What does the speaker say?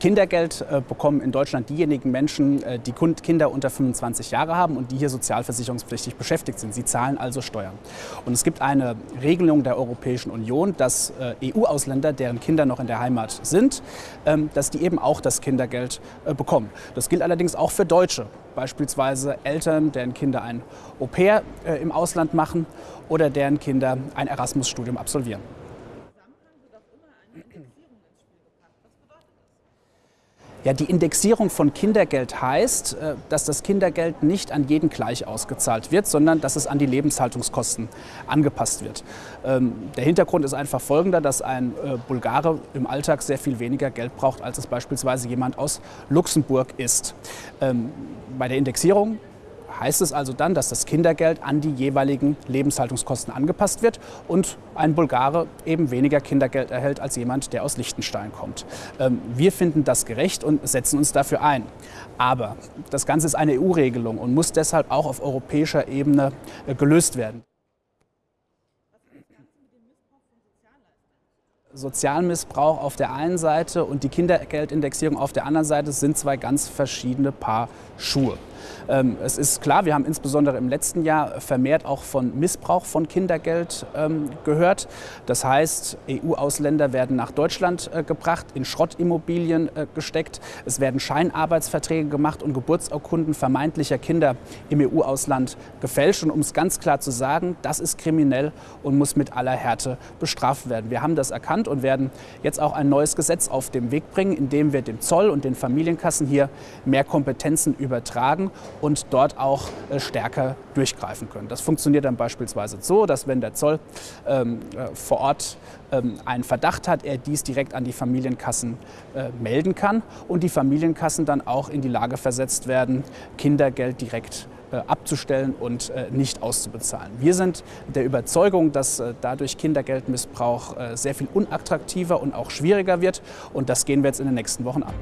Kindergeld äh, bekommen in Deutschland diejenigen Menschen, äh, die Kinder unter 25 Jahre haben und die hier sozialversicherungspflichtig beschäftigt sind. Sie zahlen also Steuern. Und es gibt eine Regelung der Europäischen Union, dass äh, EU-Ausländer, deren Kinder noch in der Heimat sind, ähm, dass die eben auch das Kindergeld bekommen. Das gilt allerdings auch für Deutsche, beispielsweise Eltern, deren Kinder ein Au-pair äh, im Ausland machen oder deren Kinder ein Erasmus-Studium absolvieren. Ja, die Indexierung von Kindergeld heißt, äh, dass das Kindergeld nicht an jeden gleich ausgezahlt wird, sondern dass es an die Lebenshaltungskosten angepasst wird. Ähm, der Hintergrund ist einfach folgender, dass ein äh, Bulgare im Alltag sehr viel weniger Geld braucht, als es beispielsweise jemand aus Luxemburg ist. Ähm, bei der Indexierung heißt es also dann, dass das Kindergeld an die jeweiligen Lebenshaltungskosten angepasst wird und ein Bulgare eben weniger Kindergeld erhält als jemand, der aus Liechtenstein kommt. Ähm, wir finden das gerecht und setzen uns dafür ein. Aber das Ganze ist eine EU-Regelung und muss deshalb auch auf europäischer Ebene äh, gelöst werden. Sozialmissbrauch auf der einen Seite und die Kindergeldindexierung auf der anderen Seite sind zwei ganz verschiedene Paar Schuhe. Ähm, es ist klar, wir haben insbesondere im letzten Jahr vermehrt auch von Missbrauch von Kindergeld ähm, gehört. Das heißt, EU-Ausländer werden nach Deutschland äh, gebracht, in Schrottimmobilien äh, gesteckt. Es werden Scheinarbeitsverträge gemacht und Geburtsurkunden vermeintlicher Kinder im EU-Ausland gefälscht. Und um es ganz klar zu sagen, das ist kriminell und muss mit aller Härte bestraft werden. Wir haben das erkannt und werden jetzt auch ein neues Gesetz auf den Weg bringen, in dem wir dem Zoll und den Familienkassen hier mehr Kompetenzen übertragen und dort auch äh, stärker durchgreifen können. Das funktioniert dann beispielsweise so, dass wenn der Zoll ähm, äh, vor Ort ähm, einen Verdacht hat, er dies direkt an die Familienkassen äh, melden kann und die Familienkassen dann auch in die Lage versetzt werden, Kindergeld direkt äh, abzustellen und äh, nicht auszubezahlen. Wir sind der Überzeugung, dass äh, dadurch Kindergeldmissbrauch sehr viel unattraktiver und auch schwieriger wird und das gehen wir jetzt in den nächsten Wochen an.